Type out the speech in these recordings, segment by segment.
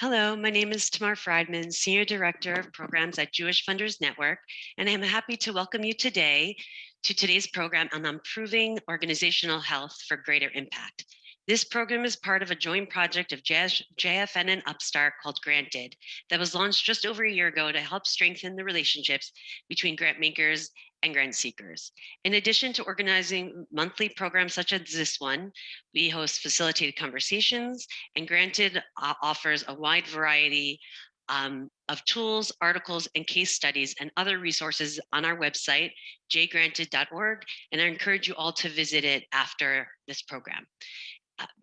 Hello, my name is Tamar Friedman, Senior Director of Programs at Jewish Funders Network, and I'm happy to welcome you today to today's program on improving organizational health for greater impact. This program is part of a joint project of JFN and Upstart called Granted that was launched just over a year ago to help strengthen the relationships between grant makers and grant seekers. In addition to organizing monthly programs such as this one, we host facilitated conversations and Granted uh, offers a wide variety um, of tools, articles, and case studies and other resources on our website, jgranted.org, and I encourage you all to visit it after this program.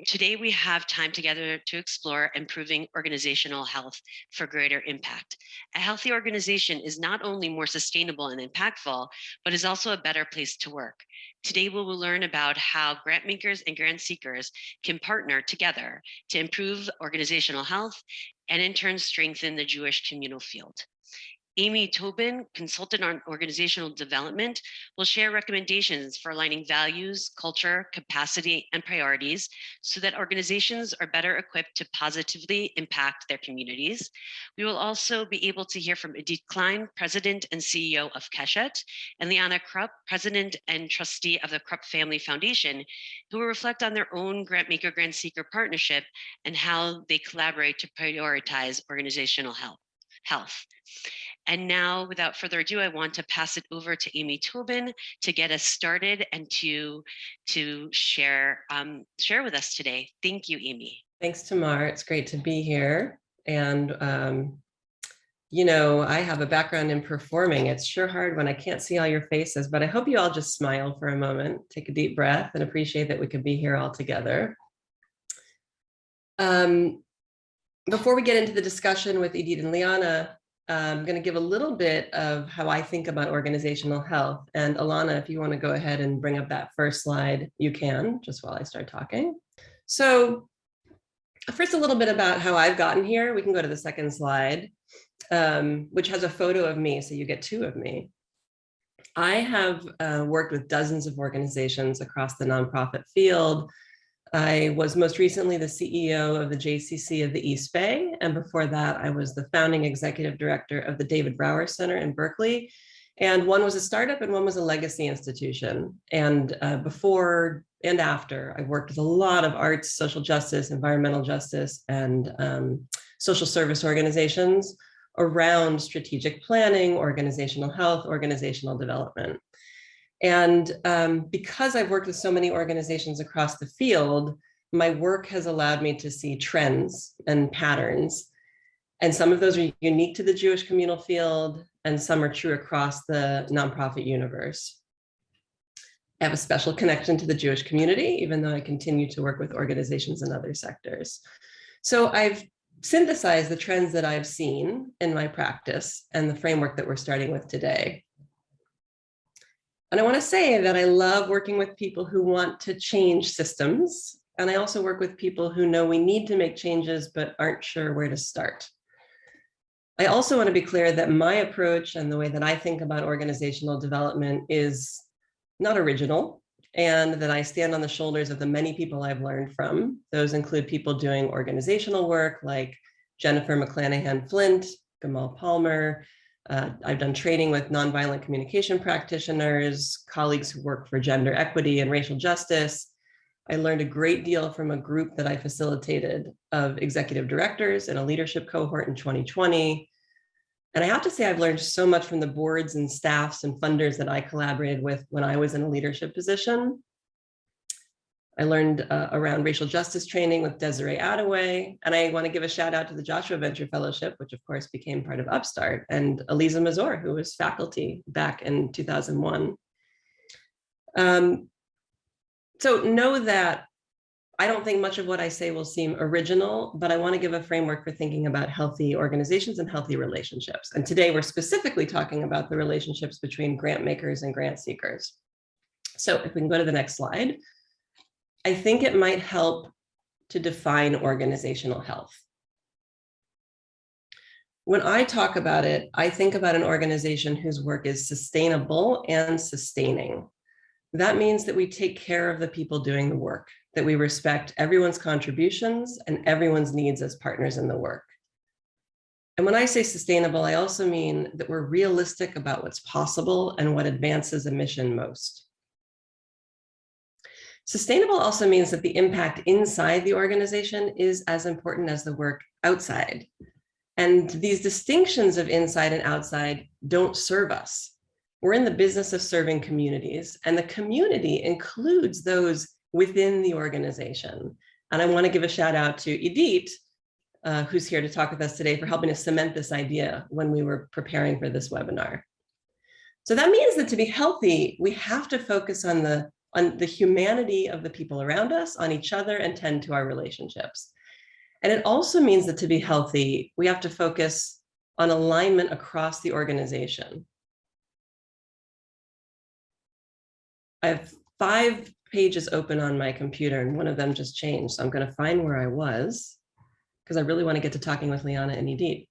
Today we have time together to explore improving organizational health for greater impact. A healthy organization is not only more sustainable and impactful, but is also a better place to work. Today we will learn about how grant makers and grant seekers can partner together to improve organizational health and in turn strengthen the Jewish communal field. Amy Tobin, consultant on organizational development, will share recommendations for aligning values, culture, capacity, and priorities so that organizations are better equipped to positively impact their communities. We will also be able to hear from Idit Klein, President and CEO of Keshet, and Liana Krupp, President and Trustee of the Krupp Family Foundation, who will reflect on their own grantmaker grant seeker partnership and how they collaborate to prioritize organizational health. health. And now, without further ado, I want to pass it over to Amy Tobin to get us started and to, to share, um, share with us today. Thank you, Amy. Thanks, Tamar. It's great to be here. And, um, you know, I have a background in performing. It's sure hard when I can't see all your faces, but I hope you all just smile for a moment, take a deep breath and appreciate that we could be here all together. Um, before we get into the discussion with Idit and Liana, I'm going to give a little bit of how I think about organizational health. And Alana, if you want to go ahead and bring up that first slide, you can, just while I start talking. So first, a little bit about how I've gotten here. We can go to the second slide, um, which has a photo of me, so you get two of me. I have uh, worked with dozens of organizations across the nonprofit field, I was most recently the CEO of the JCC of the East Bay. And before that, I was the founding executive director of the David Brower Center in Berkeley. And one was a startup and one was a legacy institution. And uh, before and after, I worked with a lot of arts, social justice, environmental justice, and um, social service organizations around strategic planning, organizational health, organizational development. And um, because I've worked with so many organizations across the field, my work has allowed me to see trends and patterns. And some of those are unique to the Jewish communal field, and some are true across the nonprofit universe. I have a special connection to the Jewish community, even though I continue to work with organizations in other sectors. So I've synthesized the trends that I've seen in my practice and the framework that we're starting with today. And I want to say that I love working with people who want to change systems. And I also work with people who know we need to make changes, but aren't sure where to start. I also want to be clear that my approach and the way that I think about organizational development is not original and that I stand on the shoulders of the many people I've learned from. Those include people doing organizational work like Jennifer McClanahan Flint, Gamal Palmer, uh, I've done training with nonviolent communication practitioners, colleagues who work for gender equity and racial justice. I learned a great deal from a group that I facilitated of executive directors and a leadership cohort in 2020. And I have to say I've learned so much from the boards and staffs and funders that I collaborated with when I was in a leadership position. I learned uh, around racial justice training with Desiree Adaway, and I want to give a shout out to the Joshua Venture Fellowship, which of course became part of Upstart, and Aliza Mazor, who was faculty back in 2001. Um, so know that I don't think much of what I say will seem original, but I want to give a framework for thinking about healthy organizations and healthy relationships. And today we're specifically talking about the relationships between grant makers and grant seekers. So if we can go to the next slide. I think it might help to define organizational health. When I talk about it, I think about an organization whose work is sustainable and sustaining. That means that we take care of the people doing the work, that we respect everyone's contributions and everyone's needs as partners in the work. And when I say sustainable, I also mean that we're realistic about what's possible and what advances a mission most. Sustainable also means that the impact inside the organization is as important as the work outside. And these distinctions of inside and outside don't serve us. We're in the business of serving communities and the community includes those within the organization. And I wanna give a shout out to Idit, uh, who's here to talk with us today for helping us cement this idea when we were preparing for this webinar. So that means that to be healthy, we have to focus on the on the humanity of the people around us, on each other, and tend to our relationships. And it also means that to be healthy, we have to focus on alignment across the organization. I have five pages open on my computer and one of them just changed. So I'm going to find where I was because I really want to get to talking with Liana and Idit.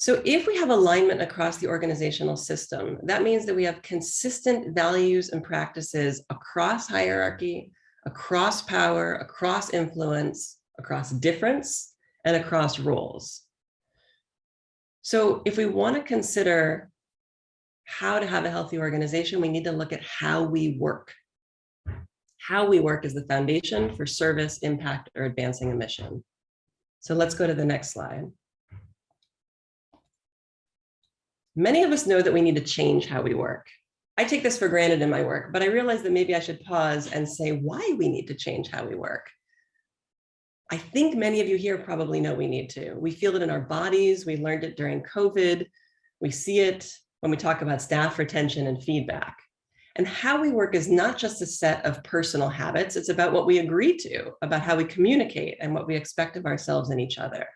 So if we have alignment across the organizational system, that means that we have consistent values and practices across hierarchy, across power, across influence, across difference, and across roles. So if we want to consider how to have a healthy organization, we need to look at how we work. How we work is the foundation for service, impact, or advancing a mission. So let's go to the next slide. Many of us know that we need to change how we work. I take this for granted in my work, but I realize that maybe I should pause and say why we need to change how we work. I think many of you here probably know we need to. We feel it in our bodies. We learned it during COVID. We see it when we talk about staff retention and feedback. And how we work is not just a set of personal habits. It's about what we agree to, about how we communicate and what we expect of ourselves and each other.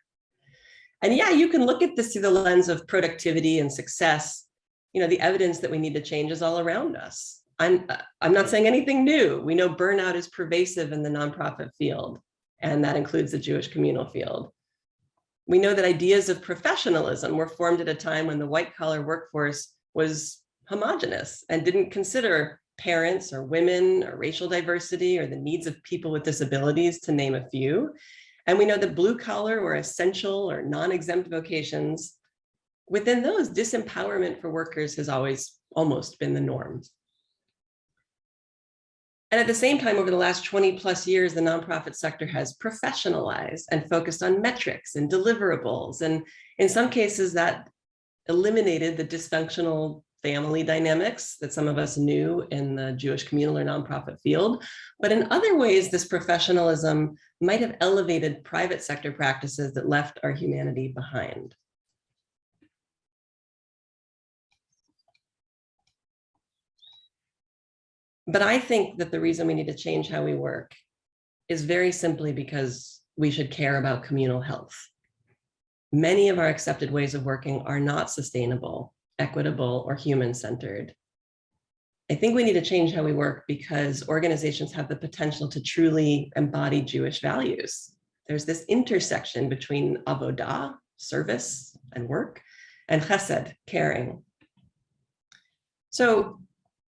And yeah, you can look at this through the lens of productivity and success. You know, the evidence that we need to change is all around us. I'm, uh, I'm not saying anything new. We know burnout is pervasive in the nonprofit field, and that includes the Jewish communal field. We know that ideas of professionalism were formed at a time when the white collar workforce was homogenous and didn't consider parents or women or racial diversity or the needs of people with disabilities to name a few. And we know that blue collar or essential or non-exempt vocations, within those disempowerment for workers has always almost been the norm. And at the same time, over the last 20 plus years, the nonprofit sector has professionalized and focused on metrics and deliverables. And in some cases that eliminated the dysfunctional family dynamics that some of us knew in the Jewish communal or nonprofit field. But in other ways, this professionalism might have elevated private sector practices that left our humanity behind. But I think that the reason we need to change how we work is very simply because we should care about communal health. Many of our accepted ways of working are not sustainable equitable, or human-centered. I think we need to change how we work because organizations have the potential to truly embody Jewish values. There's this intersection between avodah, service and work, and chesed, caring. So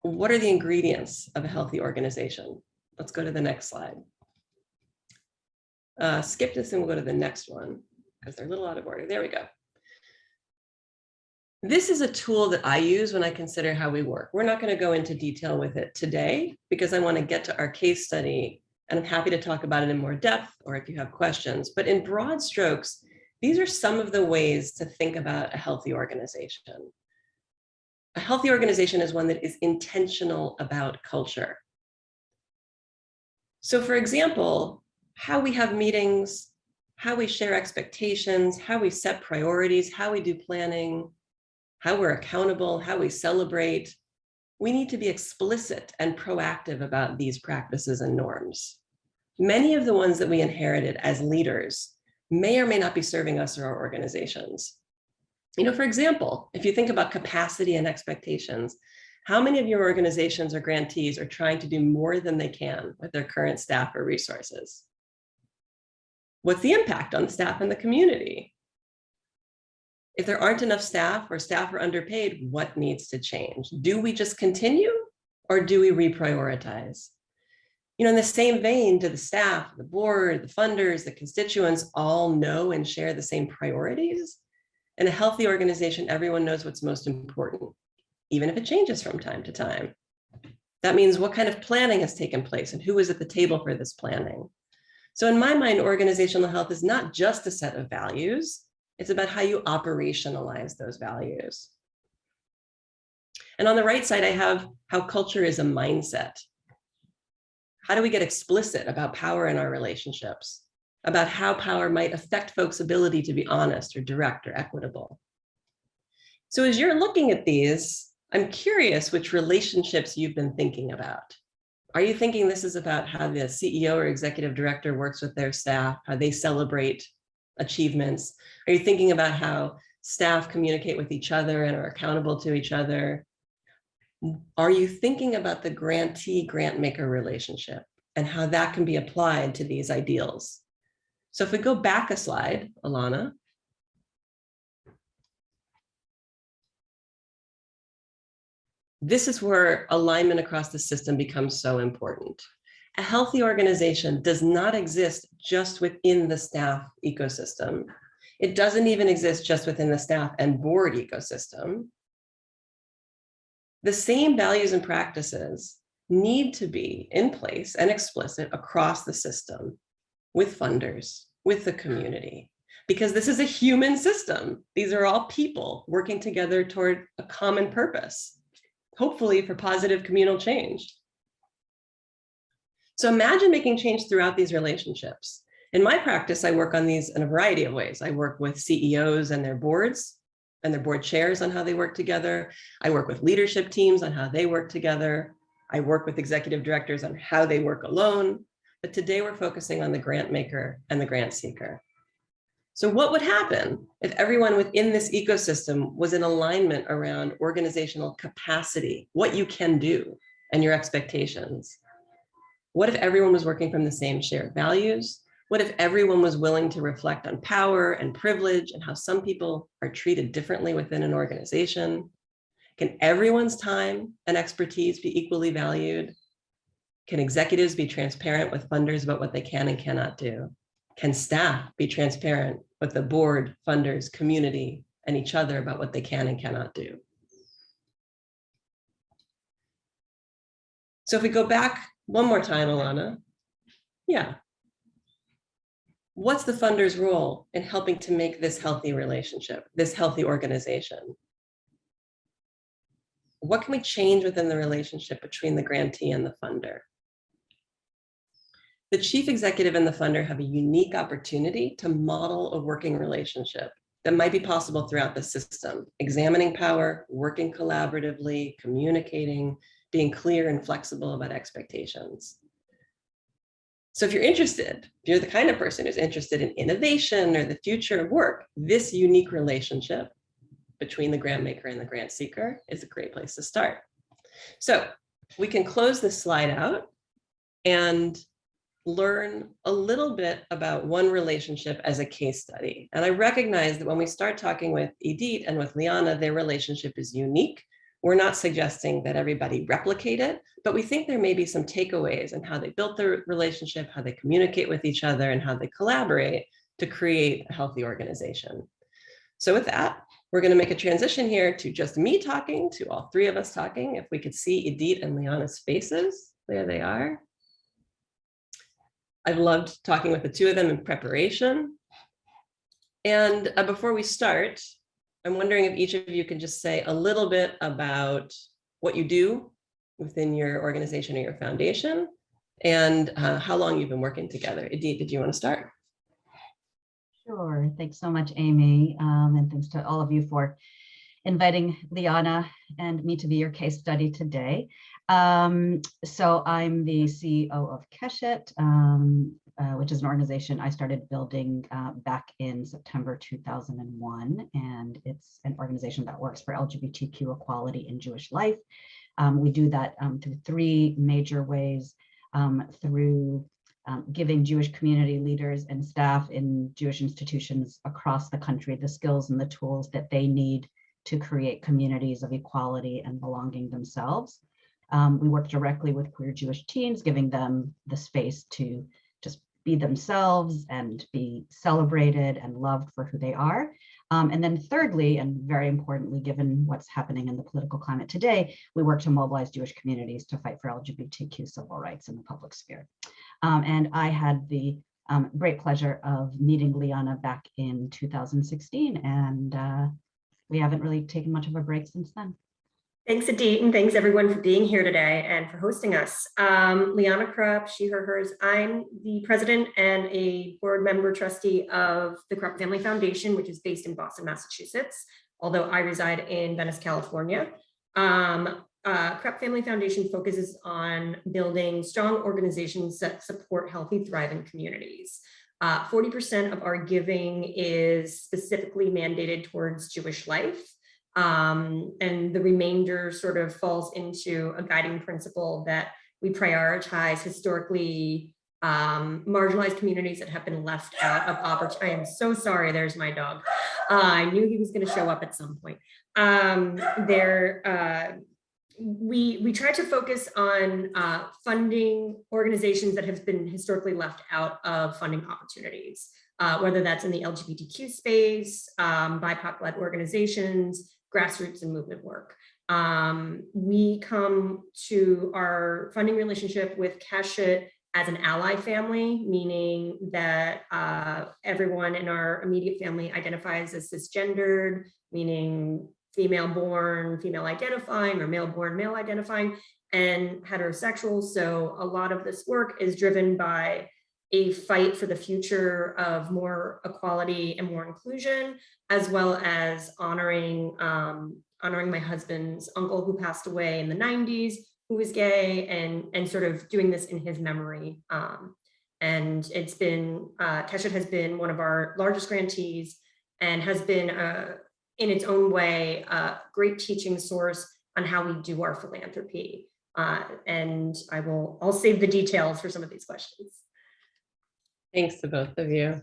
what are the ingredients of a healthy organization? Let's go to the next slide. Uh, skip this and we'll go to the next one because they're a little out of order. There we go. This is a tool that I use when I consider how we work. We're not going to go into detail with it today because I want to get to our case study and I'm happy to talk about it in more depth or if you have questions. But in broad strokes, these are some of the ways to think about a healthy organization. A healthy organization is one that is intentional about culture. So for example, how we have meetings, how we share expectations, how we set priorities, how we do planning, how we're accountable, how we celebrate. We need to be explicit and proactive about these practices and norms. Many of the ones that we inherited as leaders may or may not be serving us or our organizations. You know, for example, if you think about capacity and expectations, how many of your organizations or grantees are trying to do more than they can with their current staff or resources? What's the impact on staff and the community? If there aren't enough staff or staff are underpaid, what needs to change? Do we just continue or do we reprioritize? You know, in the same vein, do the staff, the board, the funders, the constituents all know and share the same priorities? In a healthy organization, everyone knows what's most important, even if it changes from time to time. That means what kind of planning has taken place and who is at the table for this planning. So in my mind, organizational health is not just a set of values, it's about how you operationalize those values. And on the right side, I have how culture is a mindset. How do we get explicit about power in our relationships? About how power might affect folks' ability to be honest or direct or equitable. So as you're looking at these, I'm curious which relationships you've been thinking about. Are you thinking this is about how the CEO or executive director works with their staff, how they celebrate achievements? Are you thinking about how staff communicate with each other and are accountable to each other? Are you thinking about the grantee grant maker relationship and how that can be applied to these ideals? So if we go back a slide, Alana, this is where alignment across the system becomes so important. A healthy organization does not exist just within the staff ecosystem. It doesn't even exist just within the staff and board ecosystem. The same values and practices need to be in place and explicit across the system with funders, with the community, because this is a human system. These are all people working together toward a common purpose hopefully for positive communal change. So imagine making change throughout these relationships. In my practice, I work on these in a variety of ways. I work with CEOs and their boards and their board chairs on how they work together. I work with leadership teams on how they work together. I work with executive directors on how they work alone. But today we're focusing on the grant maker and the grant seeker. So what would happen if everyone within this ecosystem was in alignment around organizational capacity, what you can do and your expectations? What if everyone was working from the same shared values? What if everyone was willing to reflect on power and privilege and how some people are treated differently within an organization? Can everyone's time and expertise be equally valued? Can executives be transparent with funders about what they can and cannot do? Can staff be transparent with the board, funders, community, and each other about what they can and cannot do? So if we go back one more time, Alana, yeah. What's the funder's role in helping to make this healthy relationship, this healthy organization? What can we change within the relationship between the grantee and the funder? The chief executive and the funder have a unique opportunity to model a working relationship that might be possible throughout the system, examining power, working collaboratively, communicating, being clear and flexible about expectations. So if you're interested, if you're the kind of person who's interested in innovation or the future of work, this unique relationship between the grant maker and the grant seeker is a great place to start. So we can close this slide out and learn a little bit about one relationship as a case study. And I recognize that when we start talking with Idit and with Liana, their relationship is unique. We're not suggesting that everybody replicate it, but we think there may be some takeaways in how they built their relationship, how they communicate with each other, and how they collaborate to create a healthy organization. So with that, we're going to make a transition here to just me talking, to all three of us talking. If we could see Idit and Liana's faces, there they are. I've loved talking with the two of them in preparation. And uh, before we start, I'm wondering if each of you can just say a little bit about what you do within your organization or your foundation and uh, how long you've been working together. Idit, did you want to start? Sure. Thanks so much, Amy. Um, and thanks to all of you for inviting Liana and me to be your case study today. Um, so I'm the CEO of Keshet, um, uh, which is an organization I started building uh, back in September 2001. And it's an organization that works for LGBTQ equality in Jewish life. Um, we do that um, through three major ways, um, through um, giving Jewish community leaders and staff in Jewish institutions across the country the skills and the tools that they need to create communities of equality and belonging themselves. Um, we work directly with queer Jewish teens, giving them the space to be themselves and be celebrated and loved for who they are. Um, and then thirdly, and very importantly, given what's happening in the political climate today, we work to mobilize Jewish communities to fight for LGBTQ civil rights in the public sphere. Um, and I had the um, great pleasure of meeting Liana back in 2016, and uh, we haven't really taken much of a break since then. Thanks, Idit, and thanks everyone for being here today and for hosting us. Um, Liana Krupp, she, her, hers. I'm the president and a board member trustee of the Krupp Family Foundation, which is based in Boston, Massachusetts, although I reside in Venice, California. Um, uh, Krupp Family Foundation focuses on building strong organizations that support healthy, thriving communities. 40% uh, of our giving is specifically mandated towards Jewish life. Um, and the remainder sort of falls into a guiding principle that we prioritize historically um, marginalized communities that have been left out of opportunity. I am so sorry, there's my dog. Uh, I knew he was gonna show up at some point. Um, there, uh, we, we try to focus on uh, funding organizations that have been historically left out of funding opportunities, uh, whether that's in the LGBTQ space, um, BIPOC-led organizations, grassroots and movement work. Um, we come to our funding relationship with Keshet as an ally family, meaning that uh, everyone in our immediate family identifies as cisgendered, meaning female born, female identifying, or male born, male identifying, and heterosexual. So a lot of this work is driven by a fight for the future of more equality and more inclusion, as well as honoring um, honoring my husband's uncle who passed away in the 90s, who was gay, and, and sort of doing this in his memory. Um, and it's been, uh, Keshet has been one of our largest grantees and has been, uh, in its own way, a great teaching source on how we do our philanthropy. Uh, and I will, I'll save the details for some of these questions. Thanks to both of you.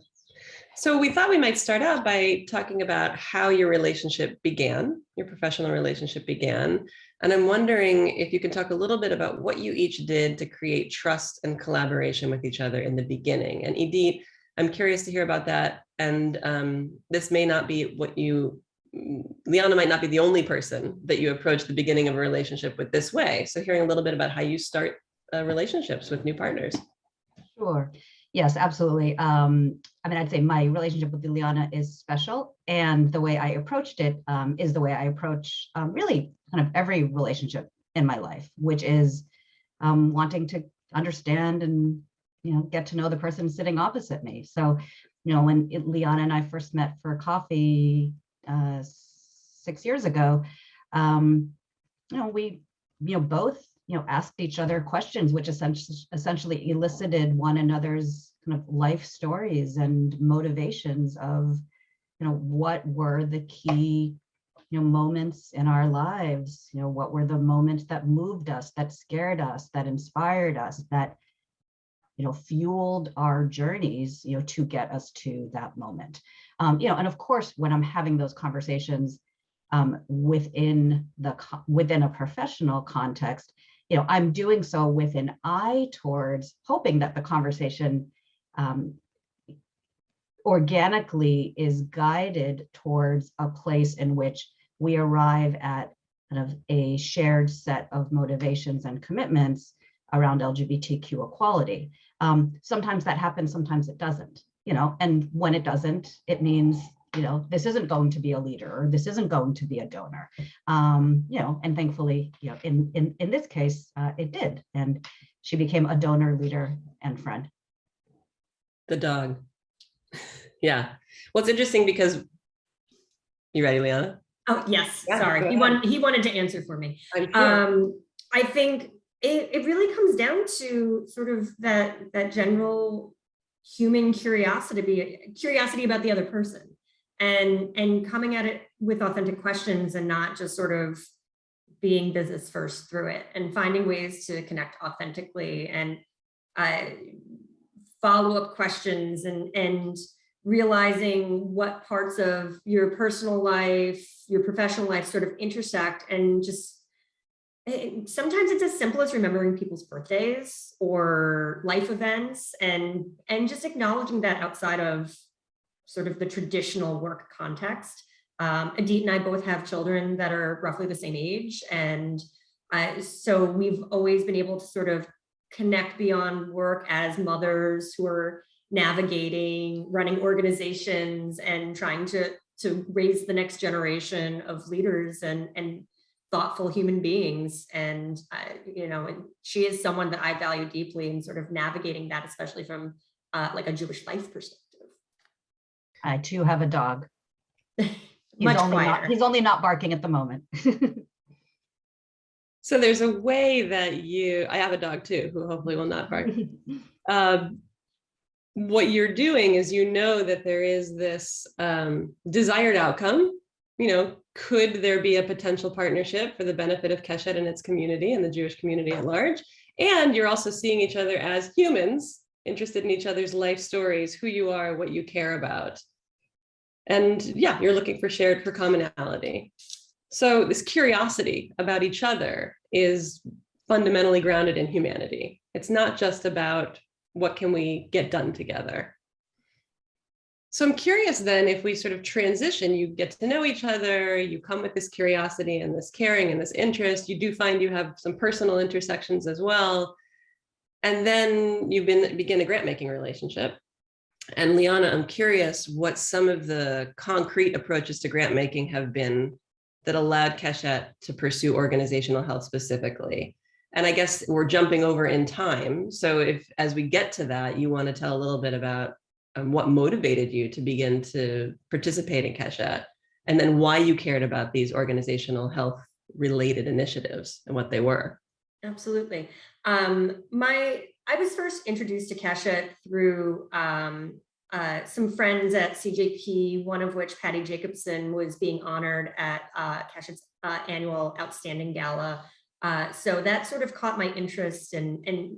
So we thought we might start out by talking about how your relationship began, your professional relationship began. And I'm wondering if you can talk a little bit about what you each did to create trust and collaboration with each other in the beginning. And Idit, I'm curious to hear about that. And um, this may not be what you, Liana might not be the only person that you approach the beginning of a relationship with this way. So hearing a little bit about how you start uh, relationships with new partners. Sure. Yes, absolutely. Um, I mean, I'd say my relationship with Liana is special, and the way I approached it um, is the way I approach um, really kind of every relationship in my life, which is um, wanting to understand and you know get to know the person sitting opposite me. So, you know, when it, Liana and I first met for coffee uh, six years ago, um, you know, we you know both you know, asked each other questions, which essentially, essentially elicited one another's kind of life stories and motivations of, you know, what were the key, you know, moments in our lives, you know, what were the moments that moved us, that scared us, that inspired us, that, you know, fueled our journeys, you know, to get us to that moment. Um, you know, and of course, when I'm having those conversations um, within the within a professional context, you know, I'm doing so with an eye towards hoping that the conversation um, organically is guided towards a place in which we arrive at kind of a shared set of motivations and commitments around LGBTQ equality. Um, sometimes that happens, sometimes it doesn't, you know, and when it doesn't, it means you know, this isn't going to be a leader or this isn't going to be a donor. Um, you know, and thankfully, you know, in in in this case, uh, it did, and she became a donor, leader, and friend. The dog. yeah. Well, it's interesting because you ready, Liana? Oh yes, Yeah, sorry. He ahead. wanted he wanted to answer for me. I'm here. Um, I think it, it really comes down to sort of that that general human curiosity, curiosity about the other person and and coming at it with authentic questions and not just sort of being business first through it and finding ways to connect authentically and uh, follow-up questions and and realizing what parts of your personal life, your professional life sort of intersect and just it- sometimes it's as simple as remembering people's birthdays or life events and and just acknowledging that outside of sort of the traditional work context. Um, Idit and I both have children that are roughly the same age. And I, so we've always been able to sort of connect beyond work as mothers who are navigating, running organizations and trying to, to raise the next generation of leaders and, and thoughtful human beings. And, uh, you know, and she is someone that I value deeply in sort of navigating that, especially from uh, like a Jewish life perspective. I too have a dog. He's Much only not, quieter. he's only not barking at the moment. So there's a way that you, I have a dog too, who hopefully will not bark. Um, what you're doing is you know that there is this um, desired outcome. You know, could there be a potential partnership for the benefit of Keshet and its community and the Jewish community at large? And you're also seeing each other as humans, interested in each other's life stories, who you are, what you care about. And yeah, you're looking for shared for commonality. So this curiosity about each other is fundamentally grounded in humanity. It's not just about what can we get done together. So I'm curious then if we sort of transition, you get to know each other, you come with this curiosity and this caring and this interest, you do find you have some personal intersections as well. And then you been, begin a grant making relationship. And Liana, I'm curious what some of the concrete approaches to grant making have been that allowed Keshet to pursue organizational health specifically. And I guess we're jumping over in time. So if, as we get to that, you want to tell a little bit about um, what motivated you to begin to participate in Keshet, and then why you cared about these organizational health related initiatives and what they were. Absolutely. Um, my, I was first introduced to Keshet through um, uh, some friends at CJP, one of which, Patty Jacobson, was being honored at uh, Keshet's uh, annual Outstanding Gala. Uh, so that sort of caught my interest and, and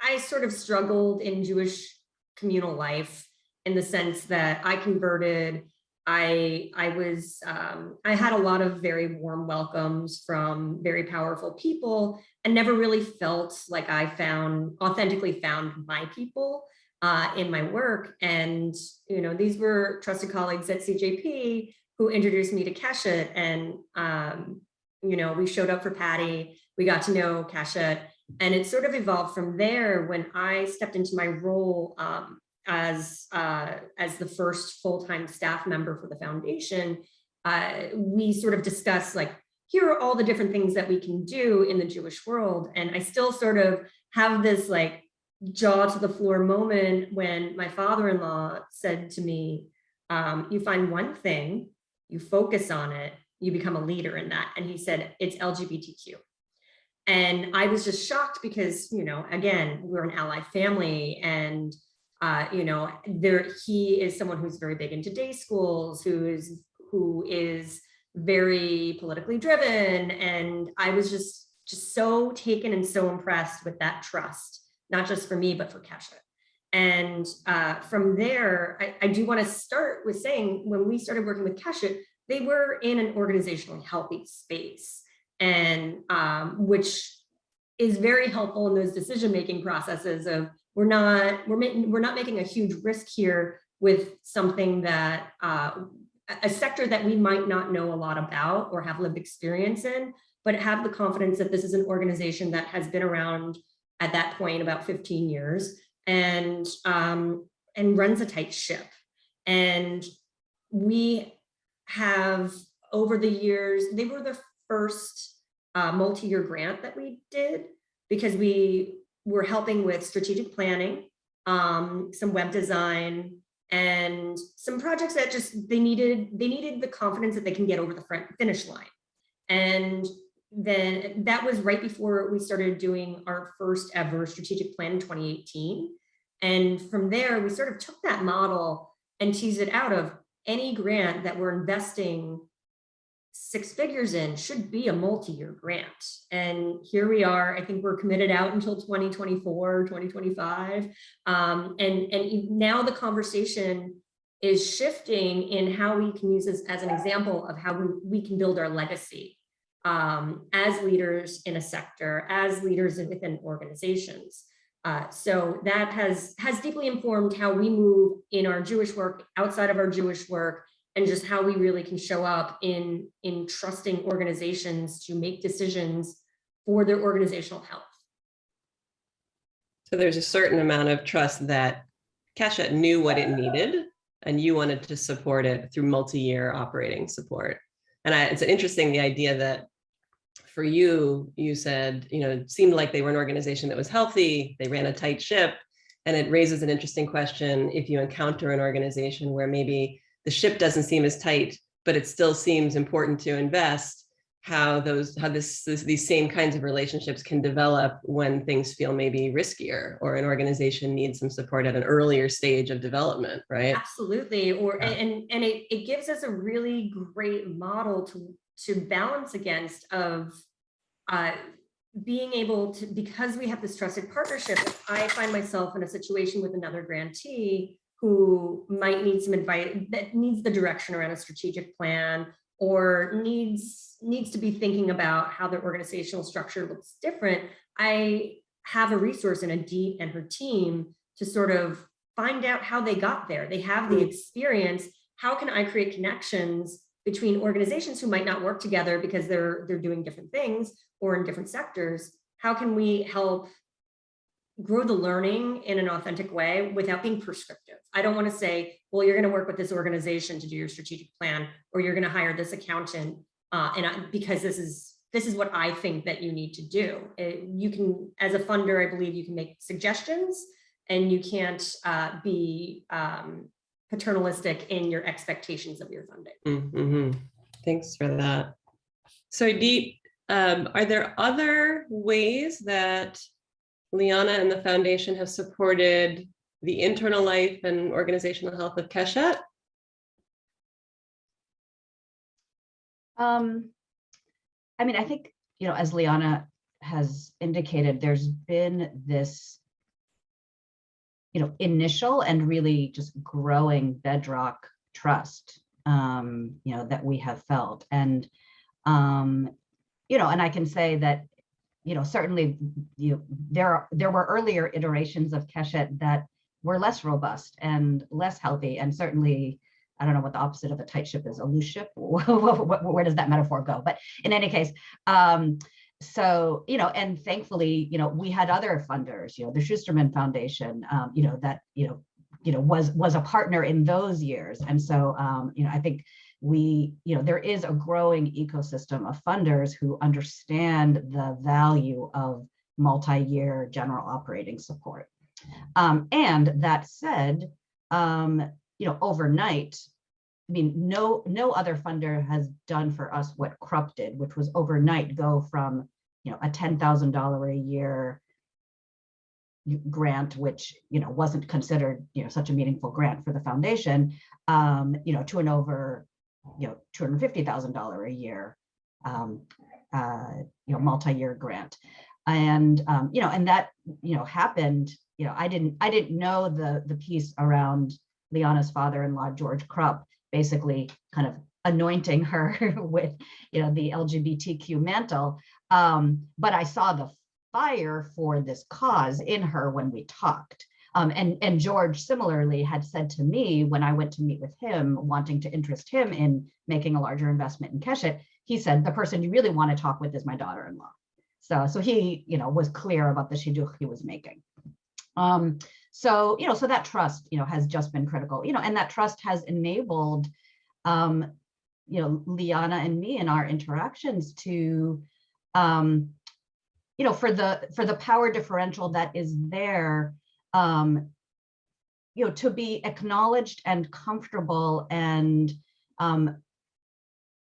I sort of struggled in Jewish communal life in the sense that I converted I I was um, I had a lot of very warm welcomes from very powerful people and never really felt like I found authentically found my people uh, in my work. And you know these were trusted colleagues at CJP who introduced me to Keshet and um, you know we showed up for Patty. We got to know Keshet and it sort of evolved from there when I stepped into my role um, as uh, as the first full-time staff member for the foundation, uh, we sort of discussed like, here are all the different things that we can do in the Jewish world. And I still sort of have this like jaw to the floor moment when my father-in-law said to me, um, you find one thing, you focus on it, you become a leader in that. And he said, it's LGBTQ. And I was just shocked because, you know, again, we're an ally family and uh, you know, there he is someone who's very big into day schools, who is who is very politically driven. And I was just just so taken and so impressed with that trust, not just for me, but for Keshet. And uh, from there, I, I do want to start with saying when we started working with Keshet, they were in an organizationally healthy space, and um, which is very helpful in those decision-making processes of we're not we're making we're not making a huge risk here with something that uh, a sector that we might not know a lot about or have lived experience in, but have the confidence that this is an organization that has been around at that point about 15 years and um, and runs a tight ship. And we have over the years, they were the first uh, multi-year grant that we did because we we're helping with strategic planning, um, some web design, and some projects that just they needed they needed the confidence that they can get over the front finish line. And then that was right before we started doing our first ever strategic plan in 2018. And from there, we sort of took that model and teased it out of any grant that we're investing six figures in should be a multi-year grant. And here we are, I think we're committed out until 2024, 2025. Um, and, and now the conversation is shifting in how we can use this as an example of how we, we can build our legacy um, as leaders in a sector, as leaders within organizations. Uh, so that has has deeply informed how we move in our Jewish work, outside of our Jewish work, and just how we really can show up in in trusting organizations to make decisions for their organizational health. So there's a certain amount of trust that Keshet knew what it needed and you wanted to support it through multi-year operating support. And I, it's interesting, the idea that for you, you said, you know, it seemed like they were an organization that was healthy, they ran a tight ship. And it raises an interesting question if you encounter an organization where maybe the ship doesn't seem as tight, but it still seems important to invest, how those how this, this these same kinds of relationships can develop when things feel maybe riskier or an organization needs some support at an earlier stage of development, right? Absolutely, or Yeah. and and it, it gives us a really great model to to balance against of uh, being able to because we have this trusted partnership. If I find myself in a situation with another grantee who might need some advice that needs the direction around a strategic plan or needs needs to be thinking about how their organizational structure looks different. I have a resource in Idit and her team to sort of find out how they got there. They have the Mm. experience. How can I create connections between organizations who might not work together because they're they're doing different things or in different sectors? How can we help grow the learning in an authentic way without being prescriptive? I don't want to say, well, you're going to work with this organization to do your strategic plan, or you're going to hire this accountant, uh, and I, because this is this is what I think that you need to do. It- you can, as a funder, I believe you can make suggestions, and you can't uh, be um, paternalistic in your expectations of your funding. Mhm. Thanks for that. So Deep, um, are there other ways that Liana and the foundation have supported the internal life and organizational health of Keshet? Um, I mean, I think, you know, as Liana has indicated, there's been this, you know, initial and really just growing bedrock trust, um, you know, that we have felt. And, um, you know, and I can say that, you know, certainly, you know, there, there were earlier iterations of Keshet that were less robust and less healthy and certainly I don't know what the opposite of a tight ship is, a loose ship. Where does that metaphor go? But in any case, um, so, you know, and thankfully, you know, we had other funders, you know, the Schusterman Foundation, um, you know, that, you know, you know, was was a partner in those years. And so, um, you know, I think we, you know, there is a growing ecosystem of funders who understand the value of multi-year general operating support. Um, and that said, um, you know, overnight, I mean, no, no other funder has done for us what Krupp did, which was overnight go from, you know, a ten thousand dollar a year grant, which, you know, wasn't considered, you know, such a meaningful grant for the foundation, um, you know, to an over, you know, two hundred fifty thousand dollar a year, um, uh, you know, multi-year grant. And, um, you know, and that, you know, happened, you know, I didn't, I didn't know the, the piece around Liana's father-in-law, George Krupp, basically kind of anointing her with, you know, the LGBTQ mantle. Um, but I saw the fire for this cause in her when we talked. Um, and, and George similarly had said to me when I went to meet with him, wanting to interest him in making a larger investment in Keshet, he said, the person you really want to talk with is my daughter-in-law. So, so he, you know, was clear about the shidduch he was making. Um, so, you know, so that trust, you know, has just been critical, you know, and that trust has enabled, um, you know, Liana and me in our interactions to, um, you know, for the for the power differential that is there, um, you know, to be acknowledged and comfortable and, um,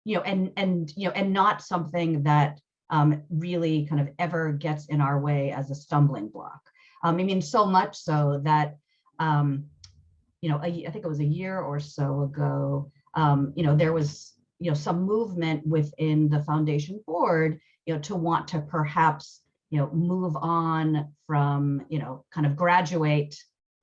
you know, and and you know, and not something that um, really kind of ever gets in our way as a stumbling block. Um, I mean, so much so that, um, you know, a, I think it was a year or so ago, um, you know, there was, you know, some movement within the foundation board, you know, to want to perhaps, you know, move on from, you know, kind of graduate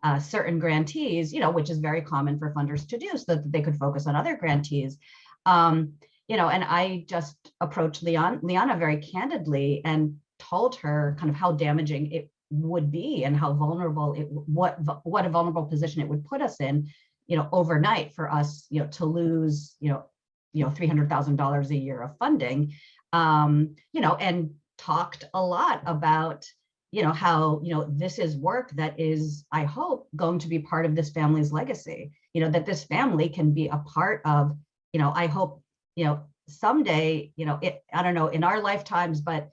uh, certain grantees, you know, which is very common for funders to do so that they could focus on other grantees. Um, you know, and I just approached Leon, Liana very candidly and told her kind of how damaging it would be and how vulnerable it, what, what a vulnerable position it would put us in, you know, overnight for us, you know, to lose, you know, you know, $300,000 a year of funding, um, you know, and talked a lot about, you know, how, you know, this is work that is, I hope, going to be part of this family's legacy, you know, that this family can be a part of, you know, I hope, you know, someday, you know, it, I don't know, in our lifetimes, but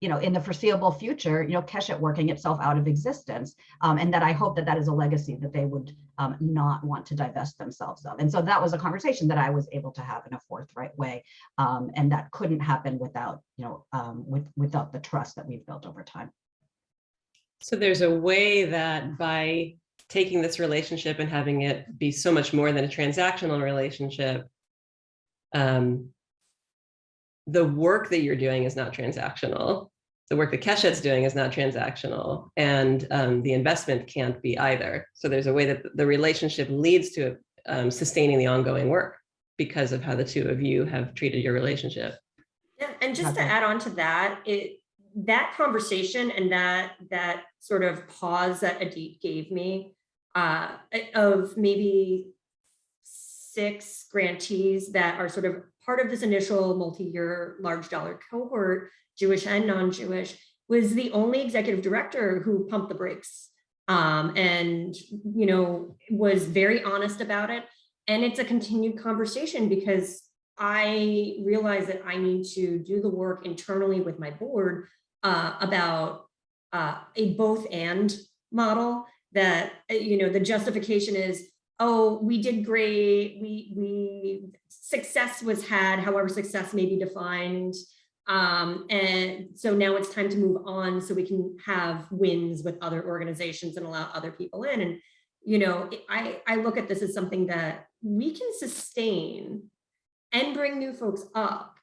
you know, in the foreseeable future, you know, Keshet working itself out of existence. Um, and that I hope that that is a legacy that they would um, not want to divest themselves of. And so that was a conversation that I was able to have in a forthright way. Um, and that couldn't happen without, you know, um, with, without the trust that we've built over time. So there's a way that by taking this relationship and having it be so much more than a transactional relationship, um, the work that you're doing is not transactional. The work that Keshet's doing is not transactional, and um, the investment can't be either. So there's a way that the relationship leads to um, sustaining the ongoing work because of how the two of you have treated your relationship. Yeah, and just to add on to that, it, that conversation and that, that sort of pause that Idit gave me uh, of maybe six grantees that are sort of part of this initial multi-year large dollar cohort, Jewish and non-Jewish, was the only executive director who pumped the brakes um, and, you know, was very honest about it. And it's a continued conversation because I realize that I need to do the work internally with my board uh, about uh, a both and model that, you know, the justification is, oh, we did great, we, we, success was had, however success may be defined. Um, and so now it's time to move on so we can have wins with other organizations and allow other people in. And, you know, I, I look at this as something that we can sustain and bring new folks up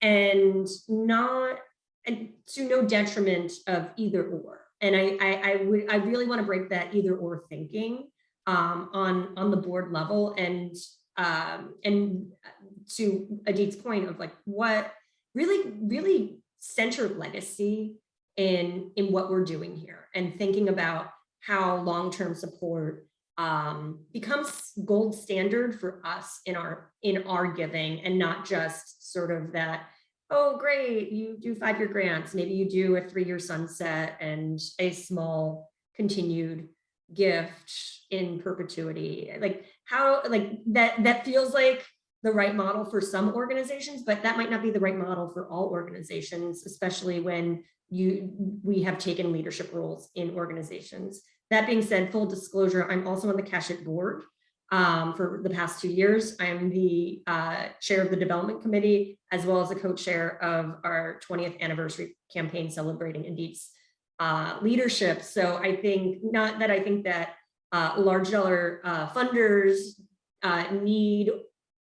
and not and to no detriment of either or and i i, I i really want to break that either or thinking um, on on the board level and um, and to Idit's point of like what really really centered legacy in in what we're doing here and thinking about how long-term support um, becomes gold standard for us in our in our giving and not just sort of that oh great you do five-year grants. Maybe you do a three-year sunset and a small continued gift in perpetuity like how like that that feels like the right model for some organizations but that might not be the right model for all organizations especially when you we have taken leadership roles in organizations that being said, full disclosure, I'm also on the Keshet board um, for the past two years. I am the uh, chair of the development committee, as well as the co-chair of our 20th anniversary campaign celebrating Idit's uh, leadership. So I think, not that I think that uh, large dollar uh, funders uh, need,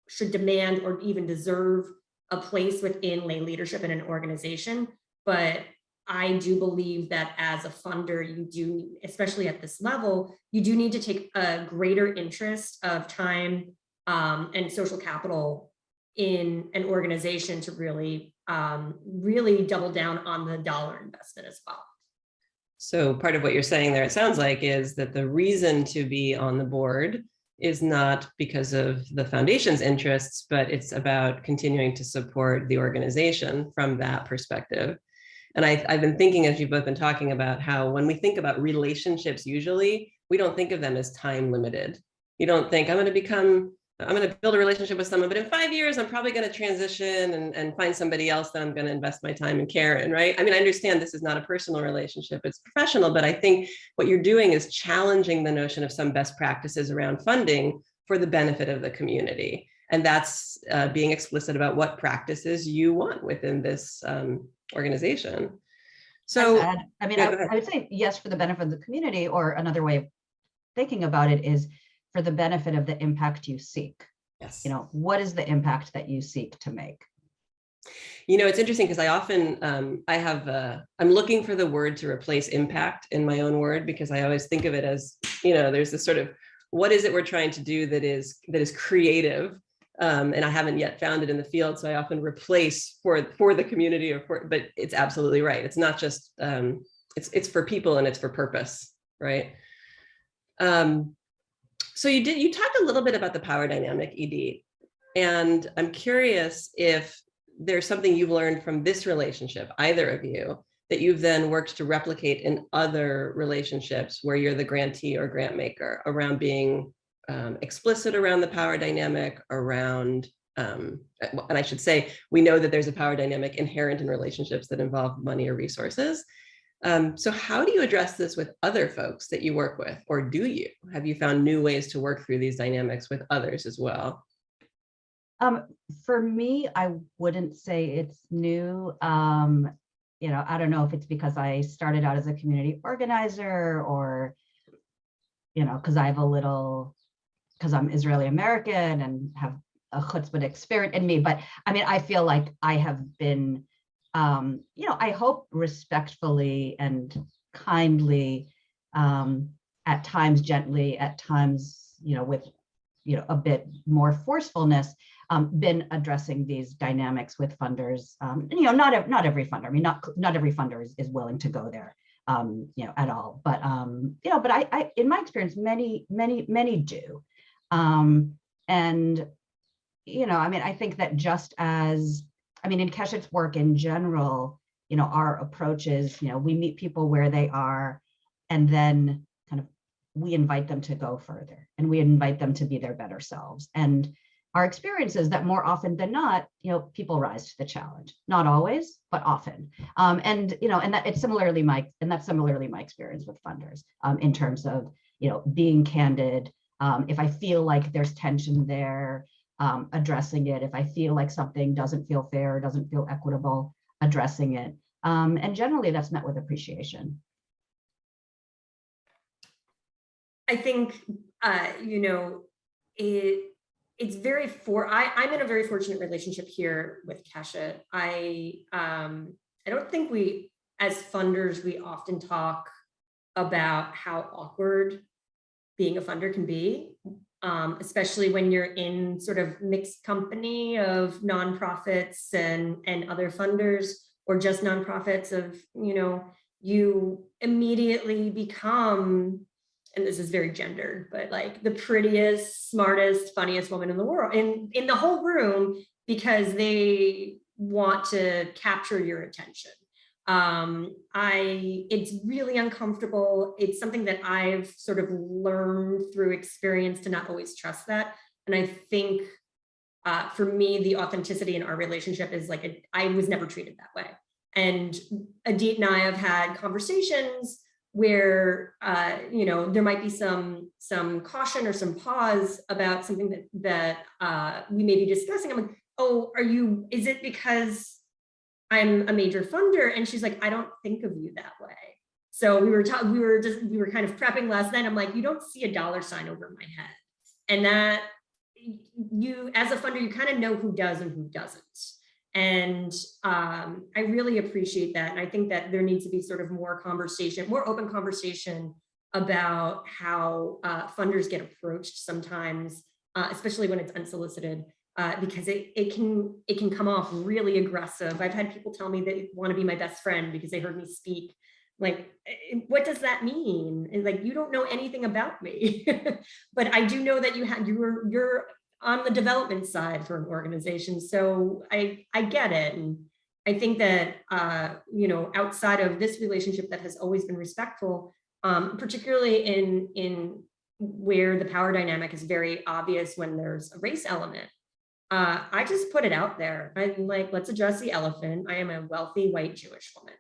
should demand, or even deserve a place within lay leadership in an organization, but I do believe that as a funder, you do, especially at this level, you do need to take a greater interest of time um, and social capital in an organization to really, um, really double down on the dollar investment as well. So part of what you're saying there, it sounds like, is that the reason to be on the board is not because of the foundation's interests, but it's about continuing to support the organization from that perspective. And I, I've been thinking as you've both been talking about how when we think about relationships, usually we don't think of them as time limited. You don't think I'm going to become, I'm going to build a relationship with someone, but in five years, I'm probably going to transition and, and find somebody else that I'm going to invest my time and care in, right? I mean, I understand this is not a personal relationship, it's professional, but I think what you're doing is challenging the notion of some best practices around funding for the benefit of the community. And that's uh, being explicit about what practices you want within this um, organization. So, I mean, yeah, I. I would say yes for the benefit of the community, or another way of thinking about it is for the benefit of the impact you seek. yes. You know, what is the impact that you seek to make? You know, it's interesting because I often, um, I have, uh, I'm looking for the word to replace impact in my own word because I always think of it as, you know, there's this sort of, what is it we're trying to do that is, that is creative Um, and I haven't yet found it in the field, so I often replace for for the community or for, but it's absolutely right. It's not just um, it's it's for people and it's for purpose, right? Um, so you did you talked a little bit about the power dynamic, Idit, and I'm curious if there's something you've learned from this relationship, either of you, that you've then worked to replicate in other relationships where you're the grantee or grant maker around being um, explicit around the power dynamic, around, um, and I should say, we know that there's a power dynamic inherent in relationships that involve money or resources. Um, so how do you address this with other folks that you work with, or do you? Have you found new ways to work through these dynamics with others as well? Um, for me, I wouldn't say it's new. Um, you know, I don't know if it's because I started out as a community organizer or, you know, because I have a little, because I'm Israeli American and have a chutzpah spirit in me. But I mean, I feel like I have been, um, you know, I hope respectfully and kindly, um, at times gently, at times, you know, with, you know, a bit more forcefulness, um, been addressing these dynamics with funders. Um, you know, not not every funder. I mean, not not every funder is, is willing to go there, um, you know, at all. But um, you know, but I, I, in my experience, many, many, many do. Um, and you know, I mean, I think that just as I mean, in Keshet's work in general, you know, our approach is, you know, we meet people where they are, and then kind of we invite them to go further, and we invite them to be their better selves. And our experience is that more often than not, you know, people rise to the challenge. Not always, but often. Um, and you know, and that it's similarly my and that's similarly my experience with funders um, in terms of you know being candid. Um, if I feel like there's tension there, um, addressing it. If I feel like something doesn't feel fair, doesn't feel equitable, addressing it. Um, and generally, that's met with appreciation. I think, uh, you know, it, it's very for, I, I'm in a very fortunate relationship here with Keshet. I, um, I don't think we, as funders, we often talk about how awkward being a funder can be, um, especially when you're in sort of mixed company of nonprofits and, and other funders or just nonprofits of, you know, you immediately become and this is very gendered, but like the prettiest, smartest, funniest woman in the world, in, in the whole room, because they want to capture your attention. Um, I, it's really uncomfortable. It's something that I've sort of learned through experience to not always trust that. And I think uh, for me, the authenticity in our relationship is like, a, I was never treated that way. And Idit and I have had conversations where uh, you know there might be some some caution or some pause about something that that uh, we may be discussing. I'm like, oh, are you? Is it because I'm a major funder? And she's like, I don't think of you that way. So we were talking, we were just we were kind of prepping last night. I'm like, you don't see a dollar sign over my head, and that you as a funder, you kind of know who does and who doesn't. And um, I really appreciate that. And I think that there needs to be sort of more conversation, more open conversation about how uh, funders get approached sometimes, uh, especially when it's unsolicited, uh, because it, it can it can come off really aggressive. I've had people tell me they want to be my best friend because they heard me speak. Like, eh, what does that mean? And like, you don't know anything about me, but I do know that you had you were you're on the development side for an organization. So I, I get it. And I think that, uh, you know, outside of this relationship that has always been respectful, um, particularly in, in where the power dynamic is very obvious when there's a race element, uh, I just put it out there. I'm like, let's address the elephant. I am a wealthy white Jewish woman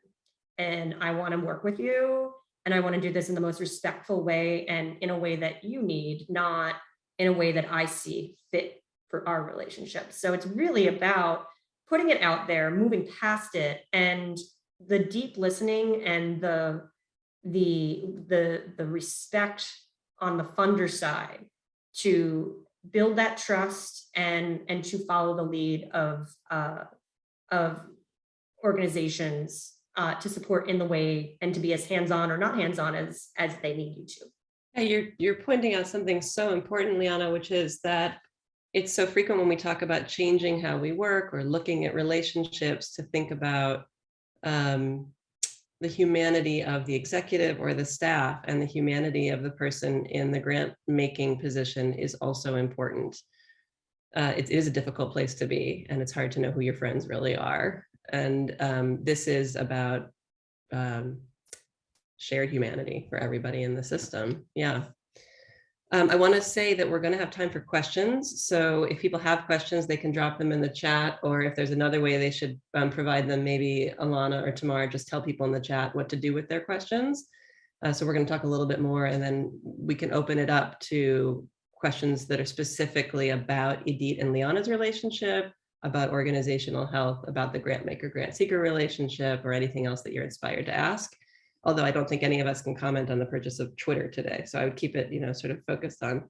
and I want to work with you. And I want to do this in the most respectful way and in a way that you need, not in a way that I see fit for our relationship. So it's really about putting it out there, moving past it, and the deep listening and the the the the respect on the funder side to build that trust and and to follow the lead of uh, of organizations uh, to support in the way and to be as hands-on or not hands-on as as they need you to. Yeah, you're, you're pointing out something so important, Liana, which is that it's so frequent when we talk about changing how we work or looking at relationships to think about um, the humanity of the executive or the staff and the humanity of the person in the grant making position is also important. Uh, it is a difficult place to be and it's hard to know who your friends really are. And um, this is about um, shared humanity for everybody in the system. Yeah. Um, I want to say that we're going to have time for questions. So if people have questions, they can drop them in the chat, or if there's another way they should um, provide them, maybe Alana or Tamara, just tell people in the chat what to do with their questions. Uh, so we're going to talk a little bit more and then we can open it up to questions that are specifically about Idit and Liana's relationship, about organizational health, about the grant maker grant seeker relationship, or anything else that you're inspired to ask although I don't think any of us can comment on the purchase of Twitter today. So I would keep it, you know, sort of focused on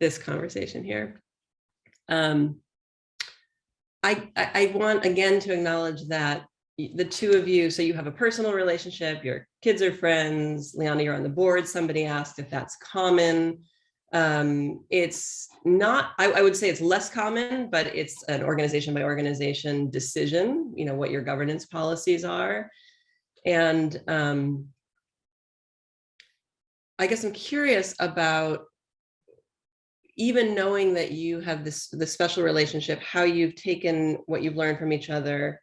this conversation here. Um, I, I, want again to acknowledge that the two of you, so you have a personal relationship, your kids are friends, Liana, you're on the board, somebody asked if that's common. Um, it's not, I, I would say it's less common, but it's an organization by organization decision, you know, what your governance policies are. And um, I guess I'm curious about even knowing that you have this, this special relationship, how you've taken what you've learned from each other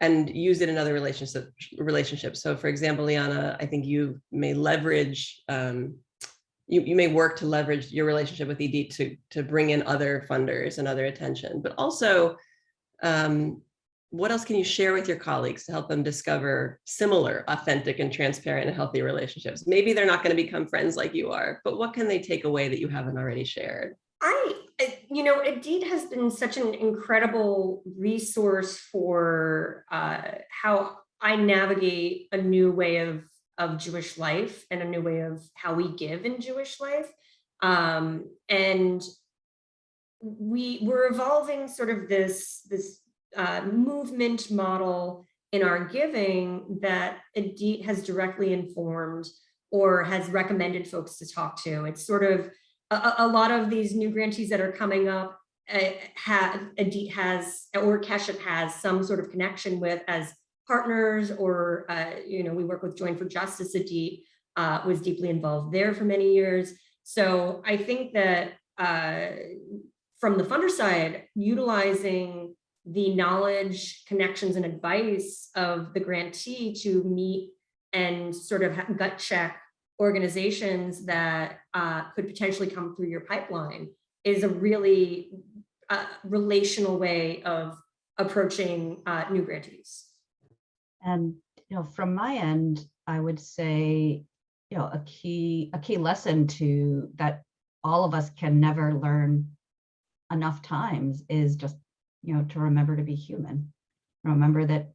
and used it in other relationship, relationships. So for example, Liana, I think you may leverage, um, you, you may work to leverage your relationship with Idit to, to bring in other funders and other attention, but also um, what else can you share with your colleagues to help them discover similar, authentic and transparent and healthy relationships? Maybe they're not going to become friends like you are, but what can they take away that you haven't already shared? I, you know, Idit has been such an incredible resource for uh, how I navigate a new way of, of Jewish life and a new way of how we give in Jewish life. Um, and we we're evolving sort of this, this uh, movement model in our giving that Idit has directly informed or has recommended folks to talk to. It's sort of a, a lot of these new grantees that are coming up uh, have Idit has or Keshet has some sort of connection with as partners or uh, you know we work with Join for Justice. Idit uh, was deeply involved there for many years. So I think that uh, from the funder side, utilizing the knowledge, connections, and advice of the grantee to meet and sort of gut check organizations that uh, could potentially come through your pipeline is a really uh, relational way of approaching uh, new grantees. And, you know, from my end, I would say, you know, a key, a key lesson to that all of us can never learn enough times is just you know, to remember to be human. Remember that